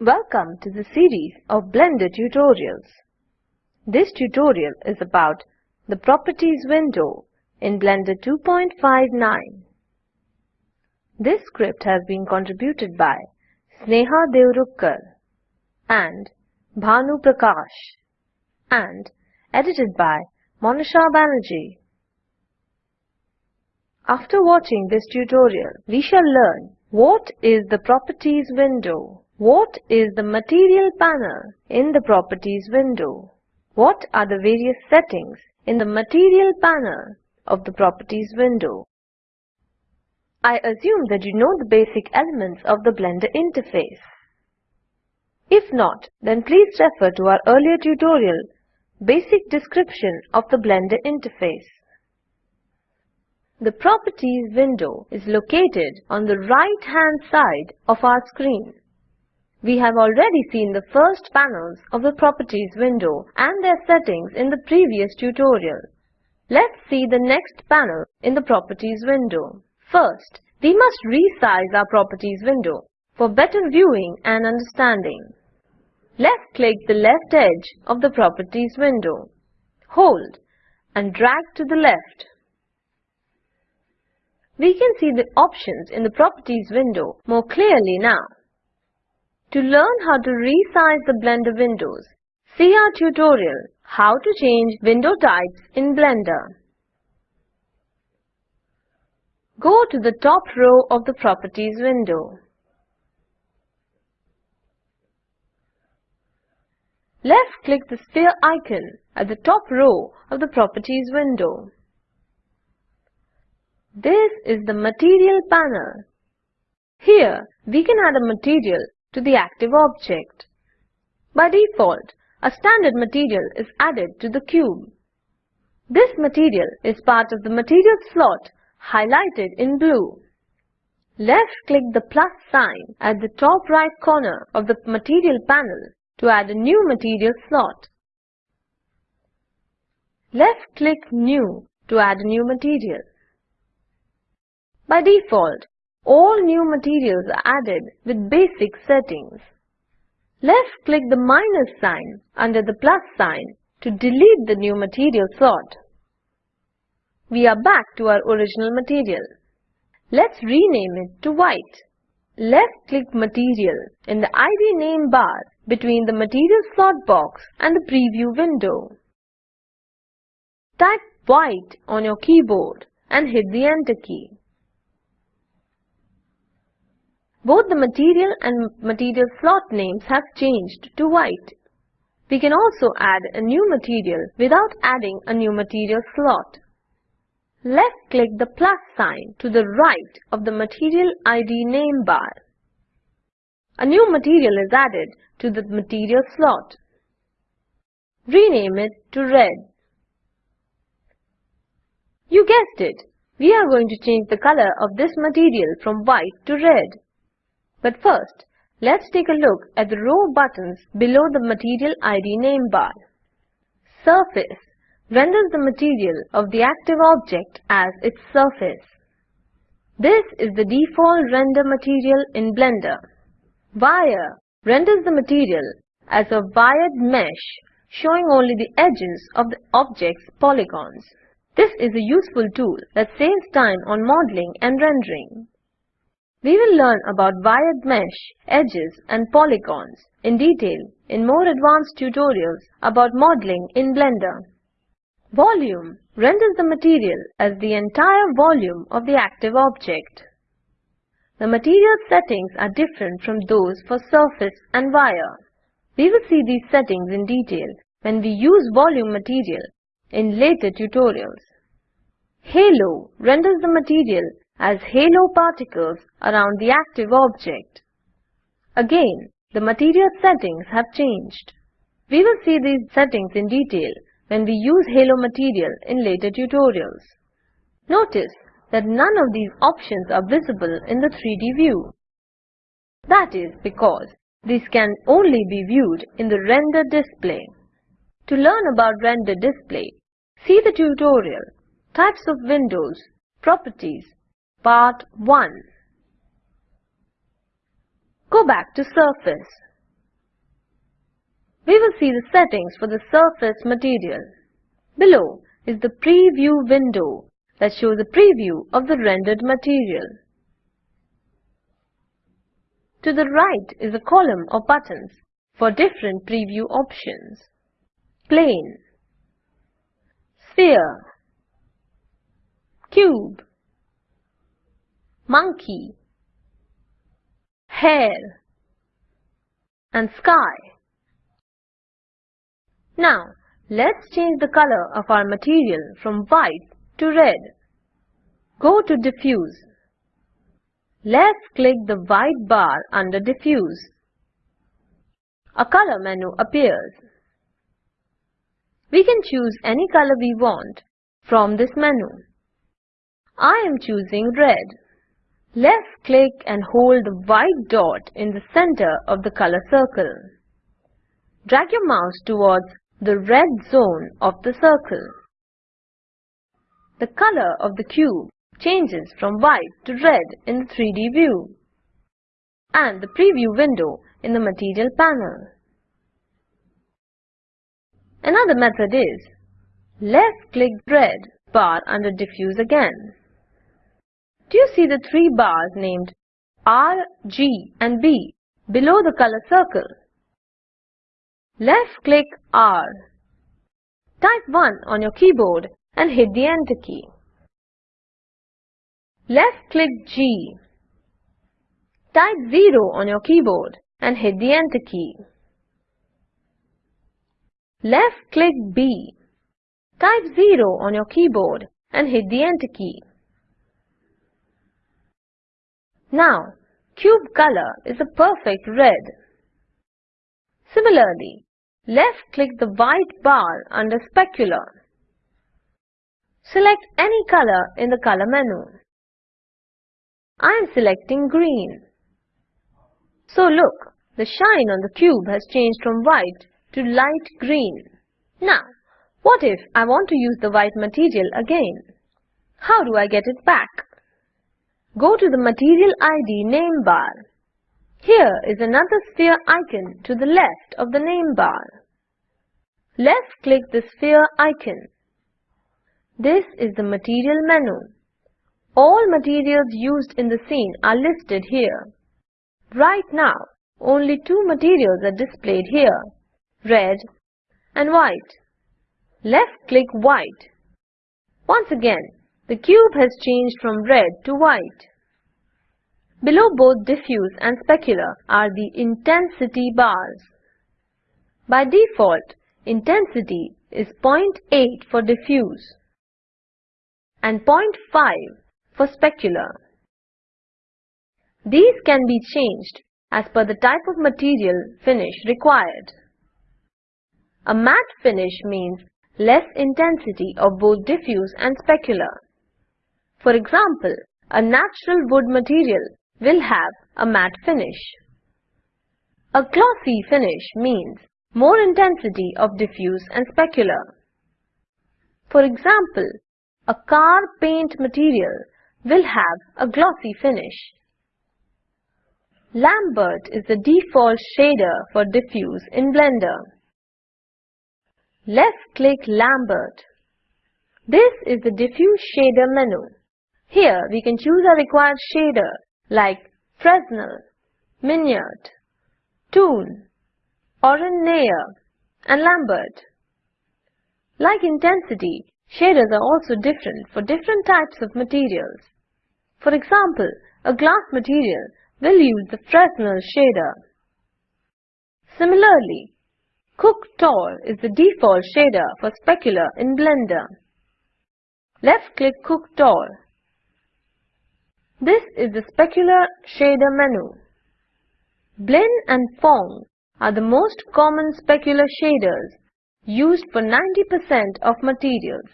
Welcome to the series of Blender tutorials. This tutorial is about the Properties window in Blender 2.59. This script has been contributed by Sneha Devrukar and Bhanu Prakash and edited by Monisha Banerjee. After watching this tutorial, we shall learn what is the Properties window, what is the Material panel in the Properties window, what are the various settings in the Material panel of the Properties window. I assume that you know the basic elements of the Blender interface. If not, then please refer to our earlier tutorial, Basic Description of the Blender Interface. The Properties window is located on the right-hand side of our screen. We have already seen the first panels of the Properties window and their settings in the previous tutorial. Let's see the next panel in the Properties window. First, we must resize our Properties window for better viewing and understanding. Left-click the left edge of the Properties window. Hold and drag to the left. We can see the options in the Properties window more clearly now. To learn how to resize the Blender windows, see our tutorial How to change window types in Blender. Go to the top row of the Properties window. Left-click the sphere icon at the top row of the Properties window. This is the Material panel. Here, we can add a material to the active object. By default, a standard material is added to the cube. This material is part of the material slot highlighted in blue. Left-click the plus sign at the top right corner of the material panel to add a new material slot. Left-click New to add a new material. By default, all new materials are added with basic settings. Left-click the minus sign under the plus sign to delete the new material slot. We are back to our original material. Let's rename it to white. Left-click Material in the ID name bar between the Material slot box and the preview window. Type white on your keyboard and hit the Enter key. Both the material and material slot names have changed to white. We can also add a new material without adding a new material slot. Left-click the plus sign to the right of the Material ID name bar. A new material is added to the material slot. Rename it to red. You guessed it, we are going to change the color of this material from white to red. But first, let's take a look at the row buttons below the Material ID name bar. Surface renders the material of the active object as its surface. This is the default render material in Blender. Wire renders the material as a wired mesh showing only the edges of the object's polygons. This is a useful tool that saves time on modeling and rendering. We will learn about wired mesh, edges and polygons in detail in more advanced tutorials about modeling in Blender. Volume renders the material as the entire volume of the active object. The material settings are different from those for surface and wire. We will see these settings in detail when we use volume material in later tutorials. Halo renders the material as halo particles around the active object. Again, the material settings have changed. We will see these settings in detail when we use halo material in later tutorials. Notice that none of these options are visible in the 3D view. That is because these can only be viewed in the render display. To learn about render display, see the tutorial Types of Windows, Properties, Part 1. Go back to Surface. we will see the settings for the surface material. Below is the preview window that shows a preview of the rendered material. To the right is a column of buttons for different preview options. Plane Sphere Cube Monkey Hair and Sky. Now, let's change the color of our material from white to red. Go to Diffuse. Let's click the white bar under Diffuse. A color menu appears. We can choose any color we want from this menu. I am choosing red. Let's click and hold the white dot in the center of the color circle. Drag your mouse towards the red zone of the circle. The color of the cube changes from white to red in the 3D view and the preview window in the material panel. Another method is left-click red bar under diffuse again. Do you see the three bars named R, G and B below the color circle? Left-click R. Type 1 on your keyboard and hit the Enter key. Left-click G. Type 0 on your keyboard and hit the Enter key. Left-click B. Type 0 on your keyboard and hit the Enter key. Now, cube color is a perfect red. Similarly, left-click the white bar under Specular. Select any color in the color menu. I am selecting green. So look, the shine on the cube has changed from white to light green. Now, what if I want to use the white material again? How do I get it back? Go to the Material ID name bar. Here is another sphere icon to the left of the name bar. Left-click the sphere icon. This is the material menu. All materials used in the scene are listed here. Right now, only two materials are displayed here, red and white. Left-click white. Once again, the cube has changed from red to white. Below both diffuse and specular are the intensity bars. By default, intensity is 0.8 for diffuse and 0.5 for specular. These can be changed as per the type of material finish required. A matte finish means less intensity of both diffuse and specular. For example, a natural wood material will have a matte finish. A glossy finish means more intensity of diffuse and specular. For example, a car paint material will have a glossy finish. Lambert is the default shader for diffuse in Blender. Left-click Lambert. This is the diffuse shader menu. Here we can choose a required shader like Fresnel, Minnaert, Toon, Oren Nayar, and Lambert. Like intensity, shaders are also different for different types of materials. For example, a glass material will use the Fresnel shader. Similarly, CookTorr is the default shader for specular in Blender. Left-click CookTorr this is the specular shader menu. Blinn and Phong are the most common specular shaders used for 90% of materials.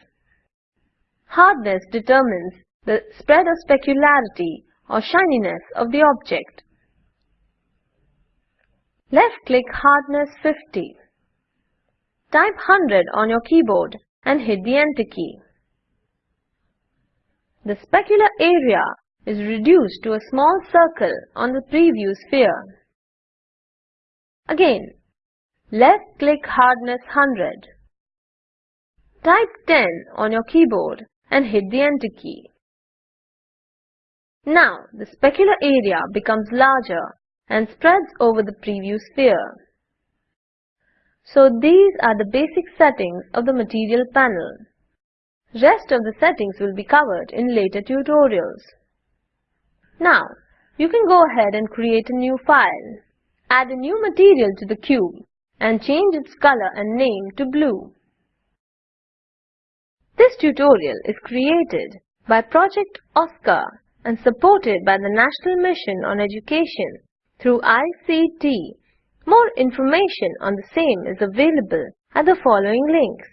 Hardness determines the spread of specularity or shininess of the object. Left-click Hardness 50. Type 100 on your keyboard and hit the Enter key. The specular area is reduced to a small circle on the preview sphere. Again, left click hardness 100. Type 10 on your keyboard and hit the enter key. Now the specular area becomes larger and spreads over the preview sphere. So these are the basic settings of the material panel. Rest of the settings will be covered in later tutorials. Now, you can go ahead and create a new file. Add a new material to the cube and change its color and name to blue. This tutorial is created by Project OSCAR and supported by the National Mission on Education through ICT. More information on the same is available at the following links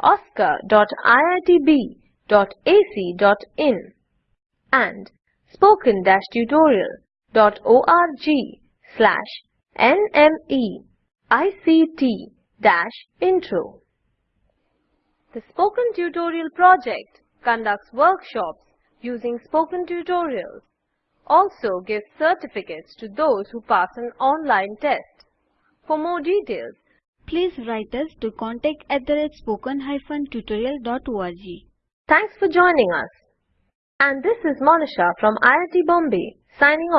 oscar.iitb.ac.in and spoken-tutorial.org slash nmeict-intro. The Spoken Tutorial project conducts workshops using spoken tutorials, also gives certificates to those who pass an online test. For more details, please write us to contact at the spoken-tutorial.org. Thanks for joining us. And this is Monisha from IIT Bombay signing off.